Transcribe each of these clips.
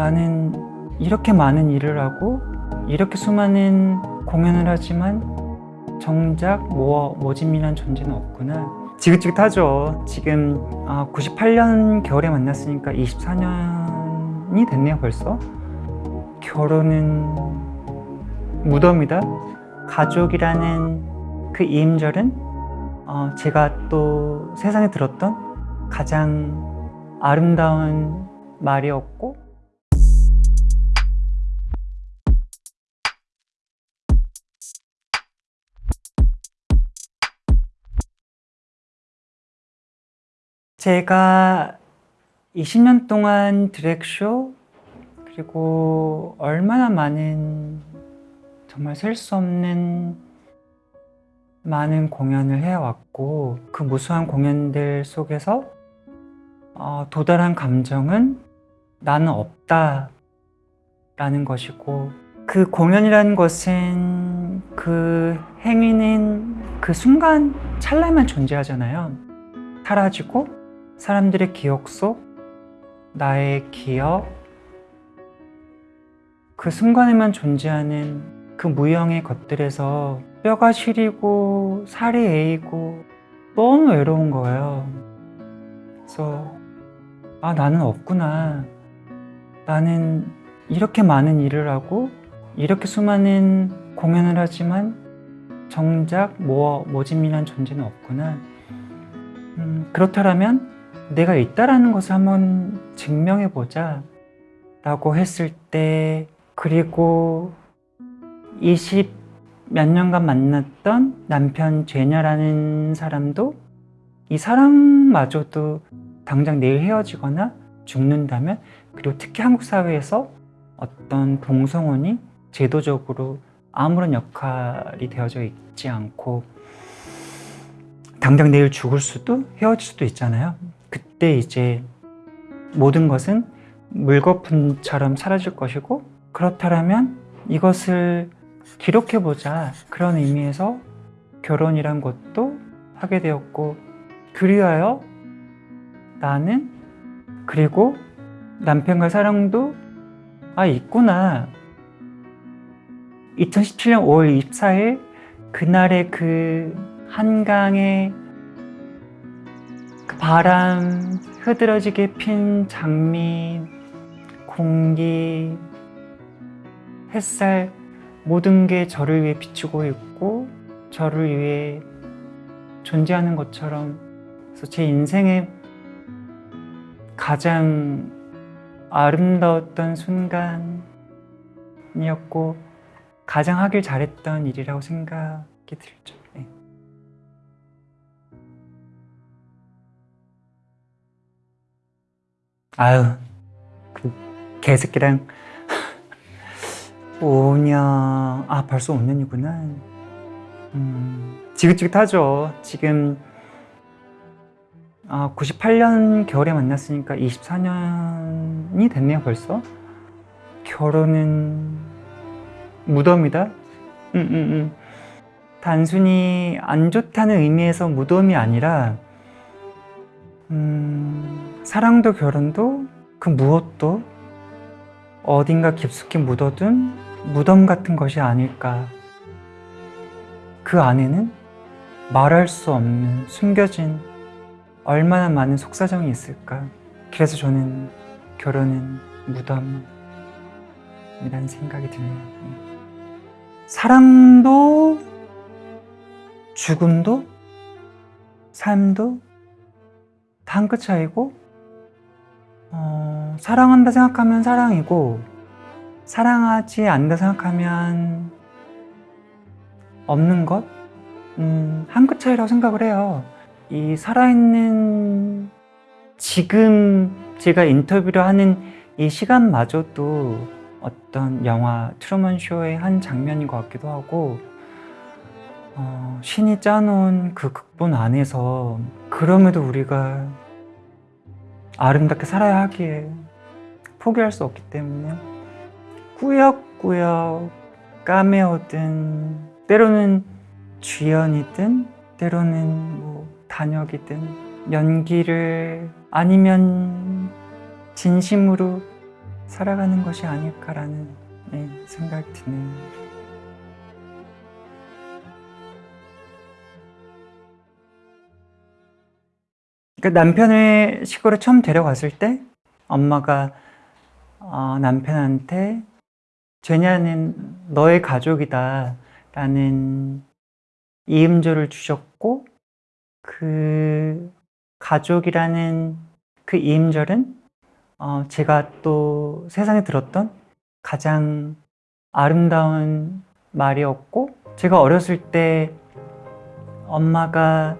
나는 이렇게 많은 일을 하고 이렇게 수많은 공연을 하지만 정작 모, 모진민한 존재는 없구나. 지긋지긋하죠. 지금 아, 98년 겨울에 만났으니까 24년이 됐네요 벌써. 결혼은 무덤이다. 가족이라는 그 이임절은 어, 제가 또 세상에 들었던 가장 아름다운 말이었고 제가 20년 동안 드랙쇼 그리고 얼마나 많은 정말 셀 수 없는 많은 공연을 해왔고 그 무수한 공연들 속에서 어, 도달한 감정은 나는 없다 라는 것이고 그 공연이라는 것은 그 행위는 그 순간 찰나만 존재하잖아요. 사라지고 사람들의 기억 속 나의 기억 그 순간에만 존재하는 그 무형의 것들에서 뼈가 시리고 살이 에이고 너무 외로운 거예요. 그래서 아 나는 없구나. 나는 이렇게 많은 일을 하고 이렇게 수많은 공연을 하지만 정작 모, 모진민한 존재는 없구나. 음, 그렇다면 내가 있다라는 것을 한번 증명해 보자 라고 했을 때 그리고 20 몇 년간 만났던 남편 죄녀라는 사람도 이 사람마저도 당장 내일 헤어지거나 죽는다면 그리고 특히 한국 사회에서 어떤 동성혼이 제도적으로 아무런 역할이 되어져 있지 않고 당장 내일 죽을 수도 헤어질 수도 있잖아요 그때 이제 모든 것은 물거품처럼 사라질 것이고 그렇다면 이것을 기록해보자 그런 의미에서 결혼이란 것도 하게 되었고 그리하여 나는 그리고 남편과 사랑도 아 있구나. 2017년 5월 24일 그날의 그 한강의 그 바람 흐드러지게 핀 장미 공기 햇살 모든 게 저를 위해 비추고 있고 저를 위해 존재하는 것처럼 그래서 제 인생의 가장 아름다웠던 순간이었고 가장 하길 잘했던 일이라고 생각이 들죠 네. 아유 그 개새끼랑. 5년 아 벌써 5년이구나. 음, 지긋지긋하죠. 지금 아, 98년 겨울에 만났으니까 24년이 됐네요 벌써. 결혼은 무덤이다? 음, 음, 음. 단순히 안 좋다는 의미에서 무덤이 아니라 음, 사랑도 결혼도 그 무엇도 어딘가 깊숙이 묻어둔 무덤 같은 것이 아닐까. 그 안에는 말할 수 없는 숨겨진 얼마나 많은 속사정이 있을까. 그래서 저는 결혼은 무덤이라는 생각이 드네요. 사랑도 죽음도 삶도 다 한 끗 차이고 어, 사랑한다 생각하면 사랑이고 사랑하지 않는다 생각하면 없는 것? 음, 한 끗 차이라고 생각을 해요 이 살아있는 지금 제가 인터뷰를 하는 이 시간마저도 어떤 영화 트루먼 쇼의 한 장면인 것 같기도 하고 어, 신이 짜놓은 그 극본 안에서 그럼에도 우리가 아름답게 살아야 하기에 포기할 수 없기 때문에 꾸역꾸역 까메오든 때로는 주연이든 때로는 뭐 단역이든 연기를 아니면 진심으로 살아가는 것이 아닐까라는 네, 생각이 드네요. 그러니까 남편을 시골에 처음 데려갔을 때 엄마가 어, 남편한테 죄냐는 너의 가족이다. 라는 이음절을 주셨고 그 가족이라는 그 이음절은 어, 제가 또 세상에 들었던 가장 아름다운 말이었고 제가 어렸을 때 엄마가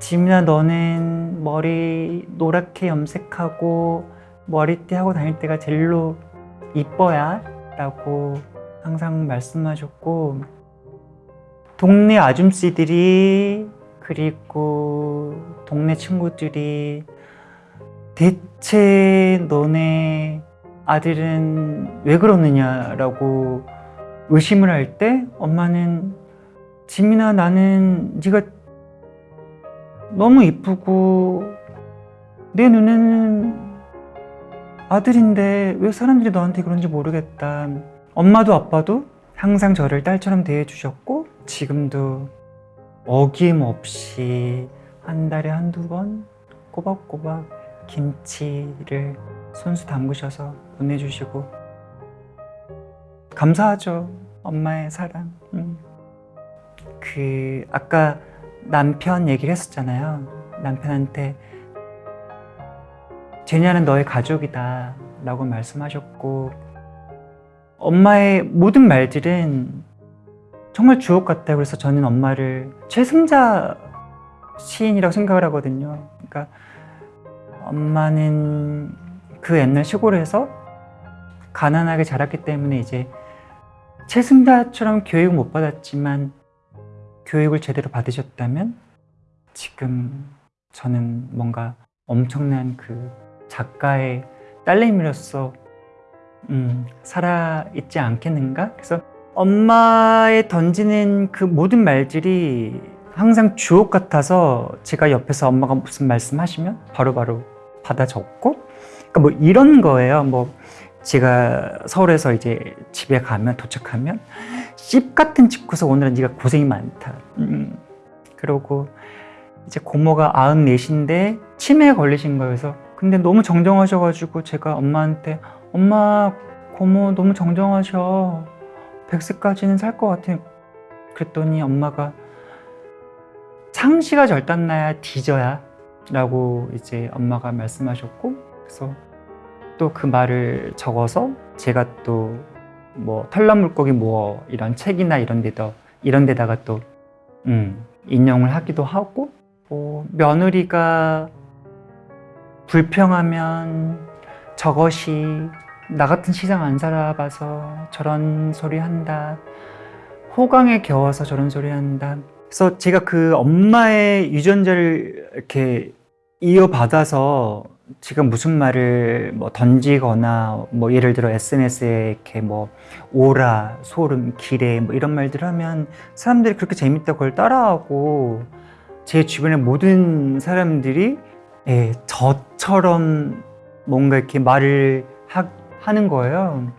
지민아 너는 머리 노랗게 염색하고 머리띠 하고 다닐 때가 제일로 이뻐야? 라고 항상 말씀하셨고 동네 아줌씨들이 그리고 동네 친구들이 대체 너네 아들은 왜 그러느냐라고 의심을 할 때 엄마는 지민아 나는 네가 너무 이쁘고 내 눈에는 아들인데 왜 사람들이 너한테 그런지 모르겠다. 엄마도 아빠도 항상 저를 딸처럼 대해주셨고 지금도 어김없이 한 달에 한두 번 꼬박꼬박 김치를 손수 담그셔서 보내주시고 감사하죠 엄마의 사랑 음. 그 아까 남편 얘기를 했었잖아요. 남편한테 제냐는 너의 가족이다 라고 말씀하셨고 엄마의 모든 말들은 정말 주옥 같아요. 그래서 저는 엄마를 최승자 시인이라고 생각을 하거든요. 그러니까 엄마는 그 옛날 시골에서 가난하게 자랐기 때문에 이제 최승자처럼 교육을 못 받았지만 교육을 제대로 받으셨다면 지금 저는 뭔가 엄청난 그 작가의 딸내미로서 음, 살아있지 않겠는가? 그래서 엄마의 던지는 그 모든 말들이 항상 주옥 같아서 제가 옆에서 엄마가 무슨 말씀하시면 바로바로 받아 적고 그러니까 뭐 이런 거예요. 뭐 제가 서울에서 이제 집에 가면 도착하면 씹 같은 집구서 오늘은 네가 고생이 많다. 음, 그러고 이제 고모가 94인데 치매에 걸리신 거여서 근데 너무 정정하셔가지고 제가 엄마한테 엄마 고모 너무 정정하셔. 100세까지는 살 것 같아 그랬더니 엄마가 상시가 절단나야 뒤져야 라고 이제 엄마가 말씀하셨고 그래서 또 그 말을 적어서 제가 또 뭐 털난 물고기 뭐 이런 책이나 이런 데다 이런 데다가 또 음, 인용을 하기도 하고 뭐 며느리가 불평하면 저것이 나 같은 시장 안 살아봐서 저런 소리 한다. 호강에 겨워서 저런 소리 한다. 그래서 제가 그 엄마의 유전자를 이렇게 이어받아서 지금 무슨 말을 뭐 던지거나 뭐 예를 들어 SNS에 이렇게 뭐 오라, 소름, 기래 뭐 이런 말들 하면 사람들이 그렇게 재밌다고 따라하고 제 주변의 모든 사람들이 예, 저처럼 뭔가 이렇게 말을 하, 하는 거예요.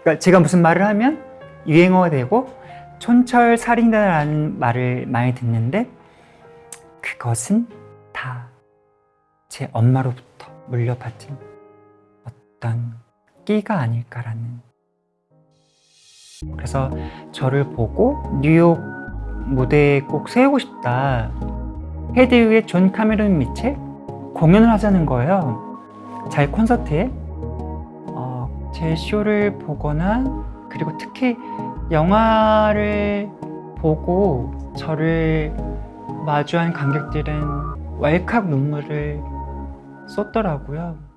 그러니까 제가 무슨 말을 하면 유행어가 되고 촌철살인이라는 말을 많이 듣는데 그것은 다 제 엄마로부터 물려받은 어떤 끼가 아닐까라는. 그래서 저를 보고 뉴욕 무대에 꼭 세우고 싶다. 헤드윅의 존 카메론 밑에 공연을 하자는 거예요. 자기 콘서트에. 어, 제 쇼를 보거나 그리고 특히 영화를 보고 저를 마주한 관객들은 왈칵 눈물을 쏟더라고요